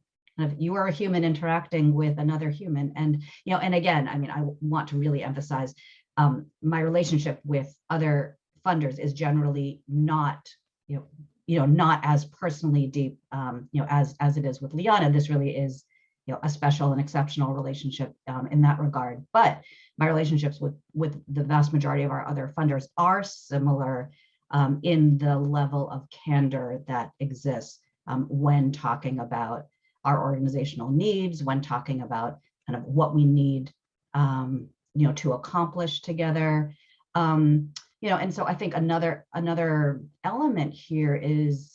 you are a human interacting with another human. And, you know, and again, I mean, I want to really emphasize um, my relationship with other funders is generally not, you know, you know, not as personally deep, um, you know, as as it is with Liana. This really is, you know, a special and exceptional relationship um, in that regard. But my relationships with with the vast majority of our other funders are similar um, in the level of candor that exists um, when talking about our organizational needs, when talking about kind of what we need, um, you know, to accomplish together. Um, you know, and so I think another another element here is,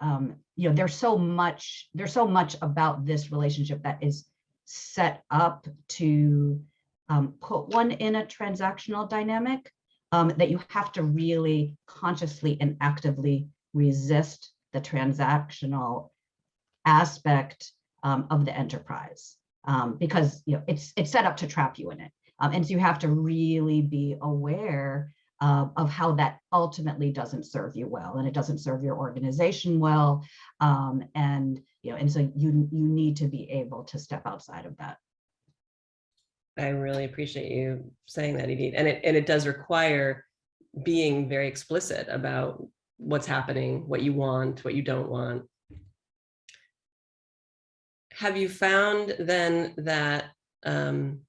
um, you know, there's so much there's so much about this relationship that is set up to um, put one in a transactional dynamic um, that you have to really consciously and actively resist the transactional aspect um, of the enterprise um, because you know it's it's set up to trap you in it. Um, and so you have to really be aware uh, of how that ultimately doesn't serve you well and it doesn't serve your organization well. Um, and you know, and so you you need to be able to step outside of that. I really appreciate you saying that, Idit. And it, and it does require being very explicit about what's happening, what you want, what you don't want. Have you found then that um,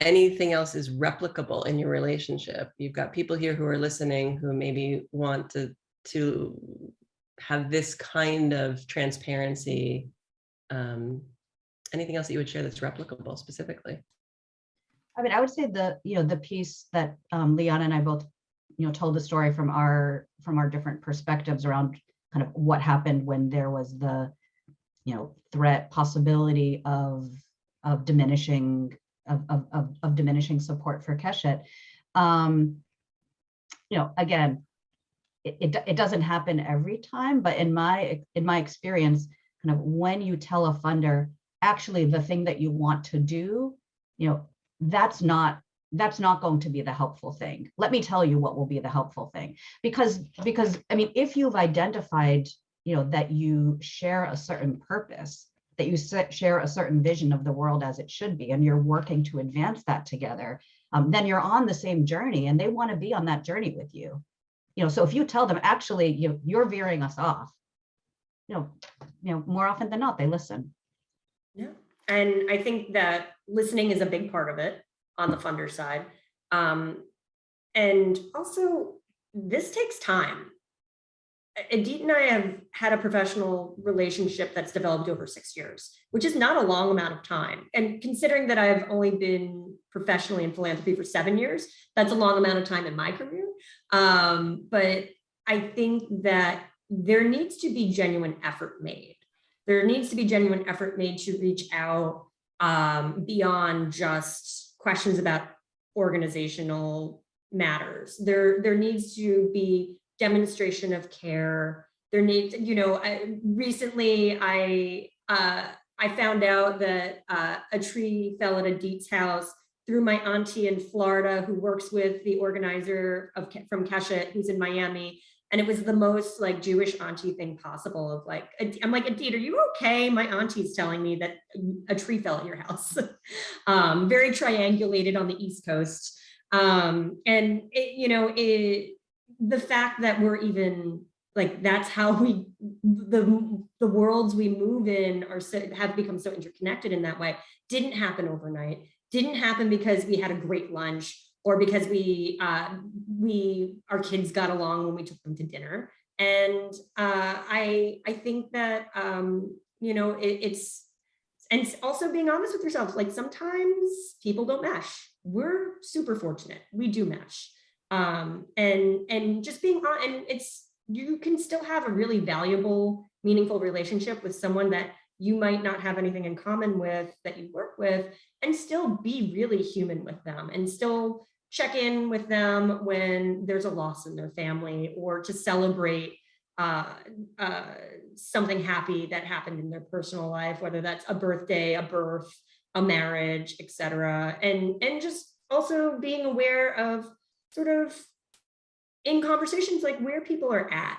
anything else is replicable in your relationship. You've got people here who are listening who maybe want to, to have this kind of transparency. Um, anything else that you would share that's replicable specifically? I mean, I would say the, you know, the piece that um, Liana and I both, you know, told the story from our, from our different perspectives around kind of what happened when there was the, you know, threat possibility of, of diminishing, of, of, of, of diminishing support for Keshet. Um, you know, again, it, it, it doesn't happen every time, but in my, in my experience, kind of when you tell a funder, actually the thing that you want to do, you know, that's not that's not going to be the helpful thing. Let me tell you what will be the helpful thing. Because, because, I mean, if you've identified, you know, that you share a certain purpose, that you share a certain vision of the world as it should be, and you're working to advance that together, um, then you're on the same journey and they want to be on that journey with you. You know, so if you tell them, actually, you, you're veering us off, you know, you know, more often than not, they listen. Yeah, and I think that listening is a big part of it on the funder side. Um, and also, this takes time. Idit and I have had a professional relationship that's developed over six years, which is not a long amount of time. And considering that I've only been professionally in philanthropy for seven years, that's a long amount of time in my career. Um, but I think that there needs to be genuine effort made. There needs to be genuine effort made to reach out um, beyond just questions about organizational matters. There, there needs to be demonstration of care. There needs, you know, I, recently I, uh, I found out that uh, a tree fell at Idit's house through my auntie in Florida who works with the organizer of from Keshet who's in Miami. And it was the most like Jewish auntie thing possible of like, I'm like, Idit, are you okay? My auntie's telling me that a tree fell at your house. um, very triangulated on the East Coast. Um, and it, you know, it, the fact that we're even like, that's how we, the, the worlds we move in are so, have become so interconnected in that way, didn't happen overnight, didn't happen because we had a great lunch or because we uh, we our kids got along when we took them to dinner. And uh, I I think that um, you know it, it's and also being honest with yourself. Like sometimes people don't mesh. We're super fortunate. We do mesh. Um, and and just being on and it's you can still have a really valuable, meaningful relationship with someone that you might not have anything in common with that you work with and still be really human with them and still check in with them when there's a loss in their family or to celebrate uh, uh, something happy that happened in their personal life, whether that's a birthday, a birth, a marriage, etc. And, and just also being aware of sort of in conversations like where people are at,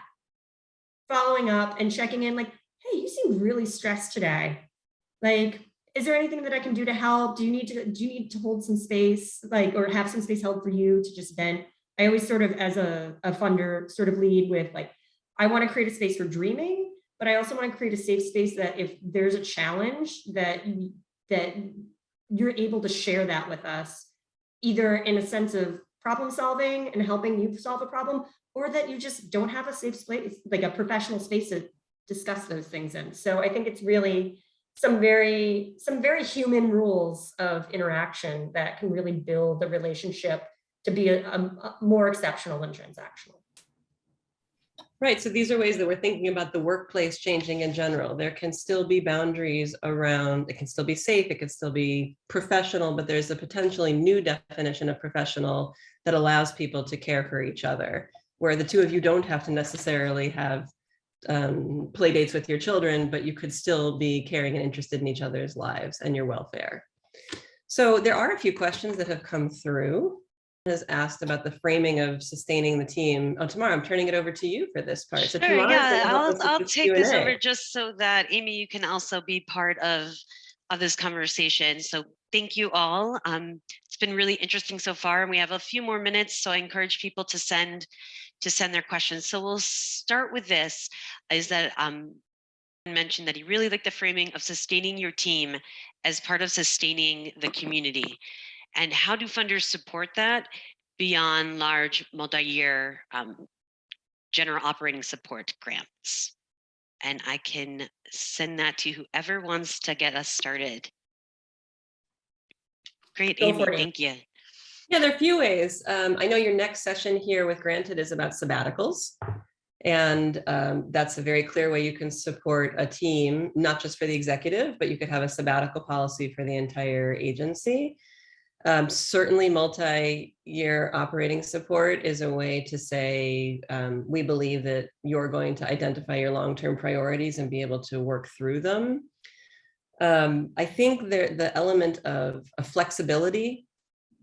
following up and checking in like, hey, you seem really stressed today. Like, is there anything that I can do to help? Do you need to do you need to hold some space, like, or have some space held for you to just vent? I always sort of, as a, a funder, sort of lead with like, I want to create a space for dreaming, but I also want to create a safe space that if there's a challenge that that you're able to share that with us, either in a sense of problem solving and helping you solve a problem, or that you just don't have a safe space, like a professional space to discuss those things in. So I think it's really some very some very human rules of interaction that can really build the relationship to be a, a, more exceptional and transactional. Right. So these are ways that we're thinking about the workplace changing in general. There can still be boundaries around, it can still be safe, it can still be professional, but there's a potentially new definition of professional that allows people to care for each other, where the two of you don't have to necessarily have um, play dates with your children, but you could still be caring and interested in each other's lives and your welfare. So there are a few questions that have come through has asked about the framing of sustaining the team. Oh, Tamara I'm turning it over to you for this part. So Sure, Tamara yeah, I'll, I'll take this over just so that Amy, you can also be part of, of this conversation. So thank you all. Um, it's been really interesting so far and we have a few more minutes. So I encourage people to send, to send their questions. So we'll start with this, is that um, mentioned that he really liked the framing of sustaining your team as part of sustaining the community. And how do funders support that beyond large multi-year um, general operating support grants? And I can send that to whoever wants to get us started. Great, Go Amy, for it, Amy. thank you. Yeah, there are a few ways. Um, I know your next session here with Granted is about sabbaticals. And um, that's a very clear way you can support a team, not just for the executive, but you could have a sabbatical policy for the entire agency. Um, certainly multi-year operating support is a way to say, um, we believe that you're going to identify your long-term priorities and be able to work through them. Um, I think there, the element of, of flexibility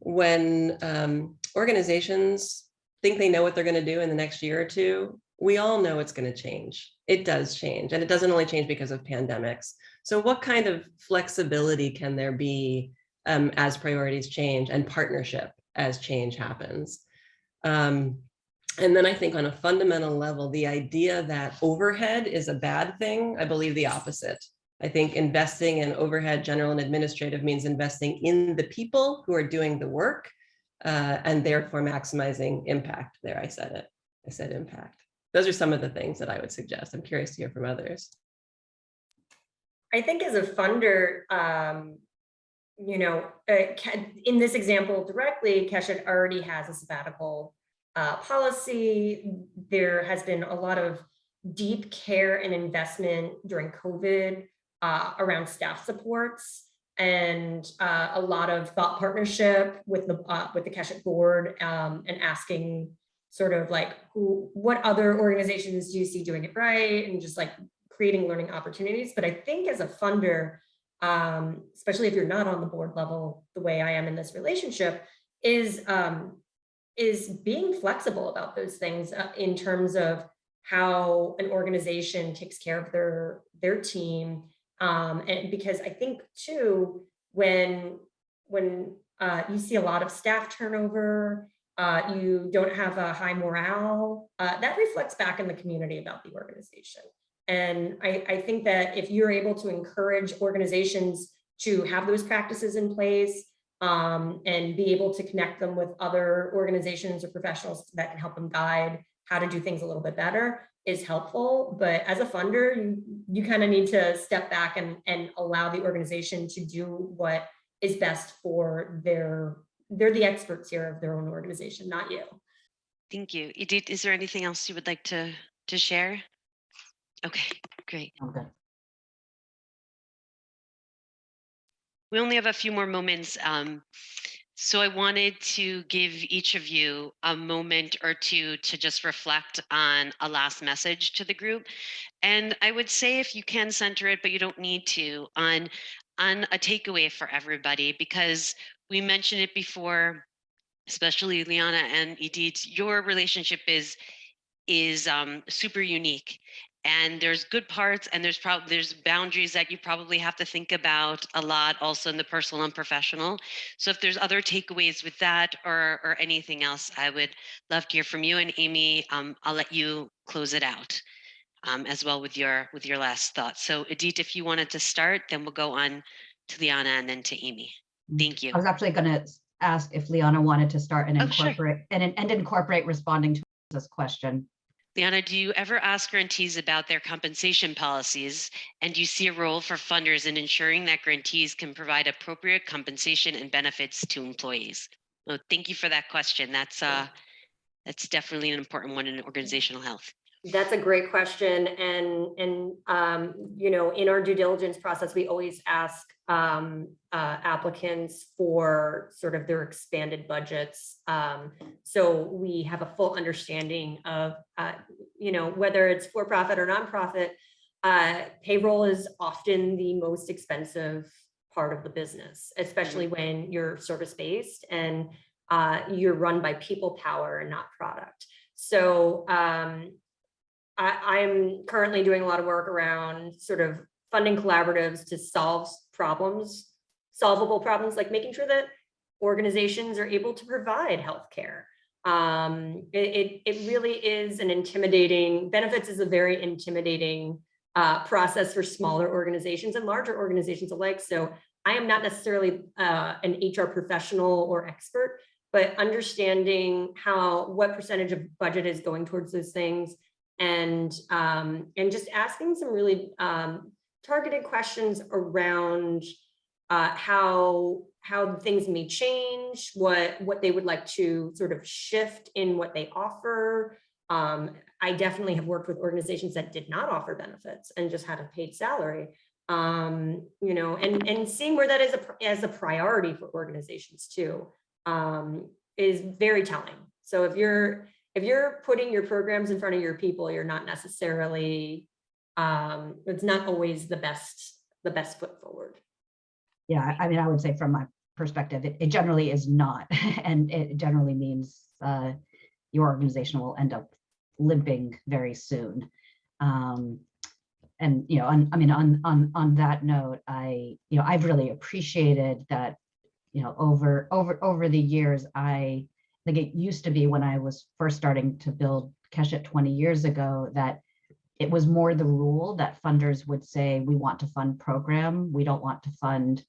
when um, organizations think they know what they're going to do in the next year or two, we all know it's going to change. It does change, and it doesn't only change because of pandemics. So what kind of flexibility can there be um, as priorities change and partnership as change happens? Um, and then I think on a fundamental level, the idea that overhead is a bad thing, I believe the opposite. I think investing in overhead general and administrative means investing in the people who are doing the work uh, and therefore maximizing impact. There, I said it. I said impact. Those are some of the things that I would suggest. I'm curious to hear from others. I think as a funder, um, you know, uh, in this example directly, Keshet already has a sabbatical uh, policy. There has been a lot of deep care and investment during COVID uh, around staff supports and uh, a lot of thought partnership with the uh, with the Keshet board um, and asking sort of like who what other organizations do you see doing it right and just like creating learning opportunities. But I think as a funder, um, especially if you're not on the board level, the way I am in this relationship, is um, is being flexible about those things uh, in terms of how an organization takes care of their their team. Um, and because I think too, when when uh, you see a lot of staff turnover, uh, you don't have a high morale, uh, that reflects back in the community about the organization. And I, I think that if you're able to encourage organizations to have those practices in place um, and be able to connect them with other organizations or professionals that can help them guide how to do things a little bit better is helpful. But as a funder, you, you kind of need to step back and, and allow the organization to do what is best for their, they're the experts here of their own organization, not you. Thank you. Idit, is there anything else you would like to, to share? Okay, great. Okay. We only have a few more moments. Um, so I wanted to give each of you a moment or two to just reflect on a last message to the group. And I would say if you can center it, but you don't need to, on, on a takeaway for everybody, because we mentioned it before, especially Liana and Idit, your relationship is is um, super unique and there's good parts and there's probably there's boundaries that you probably have to think about a lot also in the personal and professional. So if there's other takeaways with that or or anything else i would love to hear from you and amy um, i'll let you close it out um, as well with your with your last thoughts. So Idit if you wanted to start then we'll go on to liana and then to amy. Thank you. I was actually going to ask if Liana wanted to start and Oh, sure. incorporate and, and incorporate responding to this question. Liana, do you ever ask grantees about their compensation policies? And do you see a role for funders in ensuring that grantees can provide appropriate compensation and benefits to employees? Well, thank you for that question. That's uh, that's definitely an important one in organizational health. That's a great question. And, and, um, you know, in our due diligence process, we always ask, um, uh, applicants for sort of their expanded budgets. Um, so we have a full understanding of, uh, you know, whether it's for-profit or nonprofit, uh, payroll is often the most expensive part of the business, especially when you're service-based and, uh, you're run by people power and not product. So, um, I, I'm currently doing a lot of work around sort of funding collaboratives to solve problems, solvable problems, like making sure that organizations are able to provide healthcare. Um, it, it, really is an intimidating, benefits is a very intimidating uh, process for smaller organizations and larger organizations alike. So I am not necessarily uh, an HR professional or expert, but understanding how, what percentage of budget is going towards those things and, um, and just asking some really um, targeted questions around uh, how, how things may change, what, what they would like to sort of shift in what they offer. Um, I definitely have worked with organizations that did not offer benefits and just had a paid salary. Um, you know, and, and seeing where that is a, as a priority for organizations too, um, is very telling. So if you're, if you're putting your programs in front of your people, you're not necessarily, um, it's not always the best, the best foot forward. Yeah, I mean, I would say from my perspective, it, it generally is not, and it generally means uh, your organization will end up limping very soon. Um, and you know, on, I mean, on on on that note, I you know, I've really appreciated that, you know, over over over the years, I think it used to be when I was first starting to build Keshet 20 years ago that it was more the rule that funders would say, we want to fund program, we don't want to fund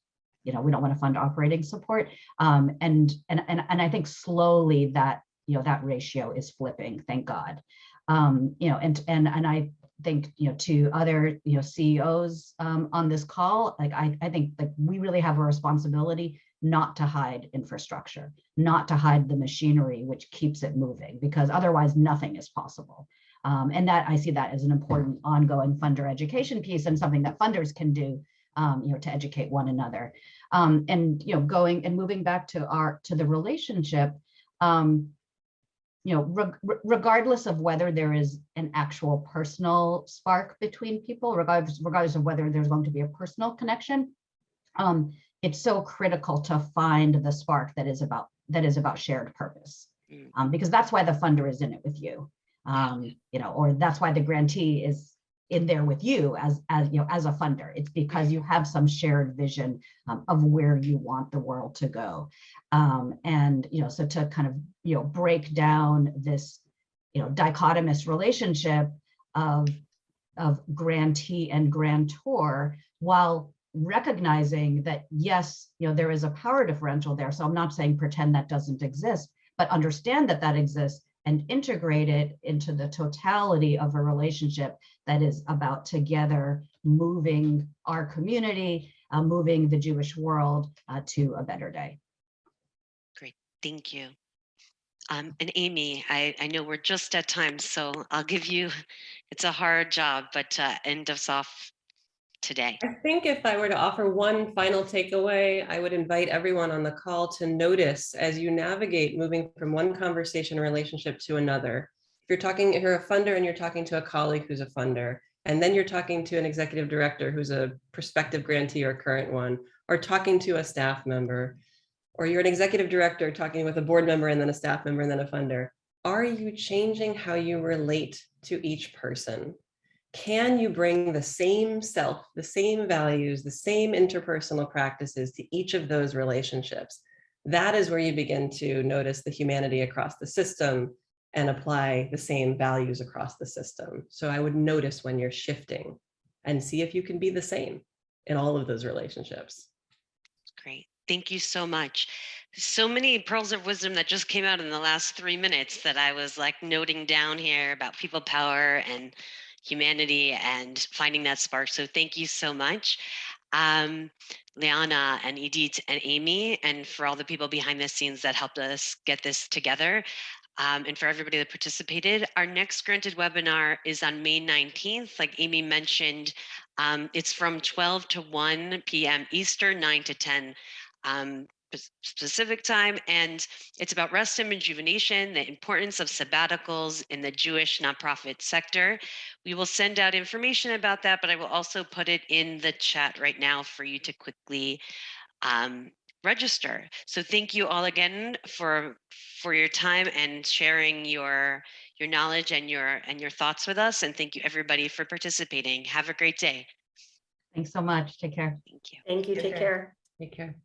you know, we don't want to fund operating support. Um, and, and, and, and I think slowly that, you know, that ratio is flipping, thank God. Um, you know, and, and, and I think, you know, to other, you know, CEOs um, on this call, like, I, I think that we really have a responsibility not to hide infrastructure, not to hide the machinery, which keeps it moving, because otherwise nothing is possible. Um, and that I see that as an important ongoing funder education piece and something that funders can do um, you know, to educate one another. Um, and, you know, going and moving back to our, to the relationship, um, you know, re- regardless of whether there is an actual personal spark between people, regardless, regardless of whether there's going to be a personal connection, um, it's so critical to find the spark that is about, that is about shared purpose. Mm. Um, because that's why the funder is in it with you. Um, you know, or that's why the grantee is in there with you as as you know as a funder. It's because you have some shared vision um, of where you want the world to go. Um, and you know so to kind of you know break down this you know dichotomous relationship of of grantee and grantor while recognizing that yes you know there is a power differential there. So i'm not saying pretend that doesn't exist but understand that that exists and integrate it into the totality of a relationship that is about together moving our community, uh, moving the Jewish world uh, to a better day. Great, thank you. Um, and Amy, I, I know we're just at time, so I'll give you, it's a hard job, but uh, end us off today. I think if I were to offer one final takeaway, I would invite everyone on the call to notice as you navigate moving from one conversation relationship to another. If you're talking, if you're a funder and you're talking to a colleague who's a funder, and then you're talking to an executive director who's a prospective grantee or current one, or talking to a staff member, or you're an executive director talking with a board member and then a staff member and then a funder, are you changing how you relate to each person? Can you bring the same self, the same values, the same interpersonal practices to each of those relationships? That is where you begin to notice the humanity across the system and apply the same values across the system. So I would notice when you're shifting and see if you can be the same in all of those relationships. Great. Thank you so much. So many pearls of wisdom that just came out in the last three minutes that I was like noting down here about people power and humanity and finding that spark. So thank you so much. Um, Liana and Idit and Amy, and for all the people behind the scenes that helped us get this together. Um, and for everybody that participated, our next granted webinar is on May 19th. Like Amy mentioned, um, it's from 12 to 1 p.m. Eastern, 9 to 10 um, specific time. And it's about rest and rejuvenation, the importance of sabbaticals in the Jewish nonprofit sector. We will send out information about that, but I will also put it in the chat right now for you to quickly um, register. So thank you all again for for your time and sharing your your knowledge and your and your thoughts with us. And thank you everybody for participating. Have a great day. Thanks so much. Take care. Thank you. Thank you. Take Take care. care. Take care.